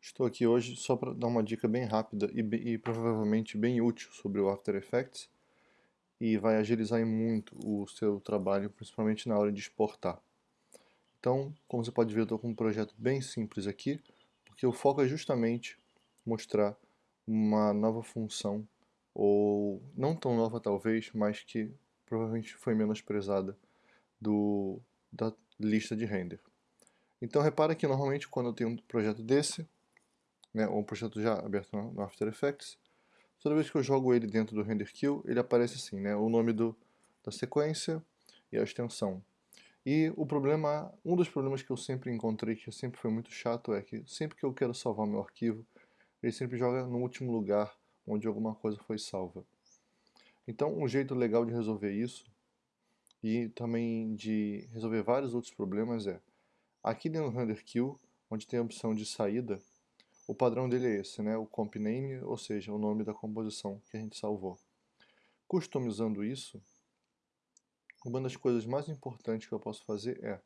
Estou aqui hoje só para dar uma dica bem rápida e, e, provavelmente bem útil sobre o After Effects e vai agilizar muito o seu trabalho, principalmente na hora de exportar. Então, como você pode ver, eu estou com um projeto bem simples aqui, porque o foco é justamente mostrar uma nova função, ou não tão nova talvez, mas que provavelmente foi menosprezada do, da lista de render. Então repara que normalmente quando eu tenho um projeto desse, né, ou um projeto já aberto no After Effects, toda vez que eu jogo ele dentro do render queue, ele aparece assim, né, o nome do, da sequência e a extensão. E o problema, um dos problemas que eu sempre encontrei, que sempre foi muito chato, é que sempre que eu quero salvar meu arquivo, ele sempre joga no último lugar onde alguma coisa foi salva. Então, um jeito legal de resolver isso, e também de resolver vários outros problemas é, aqui dentro do render queue, onde tem a opção de saída, o padrão dele é esse, né? o comp name, ou seja, o nome da composição que a gente salvou. Customizando isso, uma das coisas mais importantes que eu posso fazer é,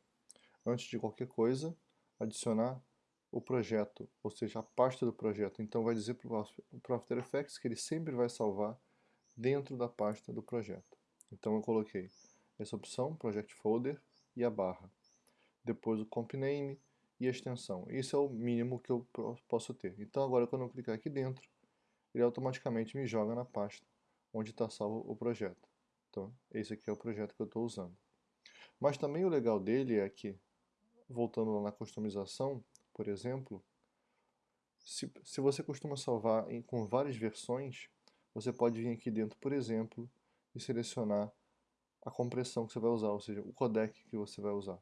antes de qualquer coisa, adicionar o projeto, ou seja, a pasta do projeto. Então vai dizer para o After Effects que ele sempre vai salvar dentro da pasta do projeto. Então eu coloquei essa opção, Project Folder e a barra. Depois o comp name, e a extensão. Isso é o mínimo que eu posso ter. Então agora quando eu clicar aqui dentro, ele automaticamente me joga na pasta onde está salvo o projeto. Então esse aqui é o projeto que eu estou usando. Mas também o legal dele é que, voltando lá na customização, por exemplo, se, se você costuma salvar em, com várias versões, você pode vir aqui dentro, por exemplo, e selecionar a compressão que você vai usar, ou seja, o codec que você vai usar.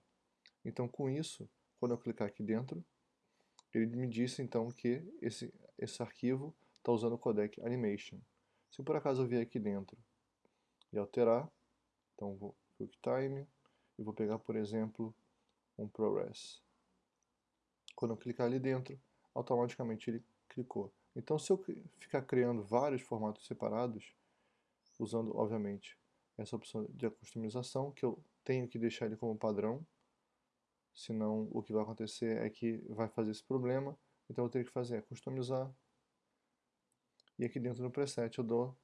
Então com isso, quando eu clicar aqui dentro, ele me disse então que esse, esse arquivo está usando o codec animation. Se por acaso eu vier aqui dentro e alterar, então vou QuickTime e vou pegar, por exemplo, um ProRes. Quando eu clicar ali dentro, automaticamente ele clicou. Então se eu ficar criando vários formatos separados, usando, obviamente, essa opção de customização, que eu tenho que deixar ele como padrão, senão o que vai acontecer é que vai fazer esse problema, então eu tenho que fazer é customizar, e aqui dentro do preset eu dou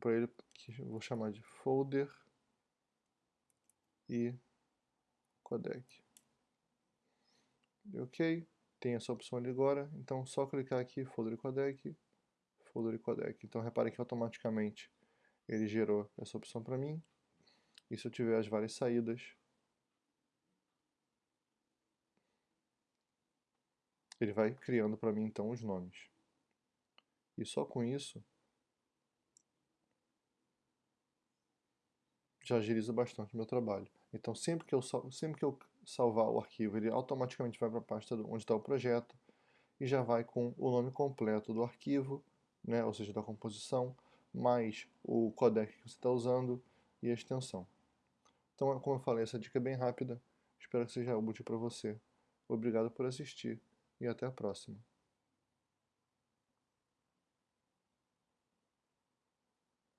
para ele que eu vou chamar de folder e codec. Ok, tem essa opção ali agora, então só clicar aqui, folder e codec, folder e codec. Então repare que automaticamente ele gerou essa opção para mim, e se eu tiver as várias saídas, ele vai criando para mim então os nomes. E só com isso já agiliza bastante o meu trabalho. Então sempre que eu, sempre que eu salvar o arquivo, ele automaticamente vai para a pasta onde está o projeto e já vai com o nome completo do arquivo, né, ou seja, da composição, mais o codec que você está usando e a extensão. Então, como eu falei, essa dica é bem rápida. Espero que seja útil para você. Obrigado por assistir e até a próxima.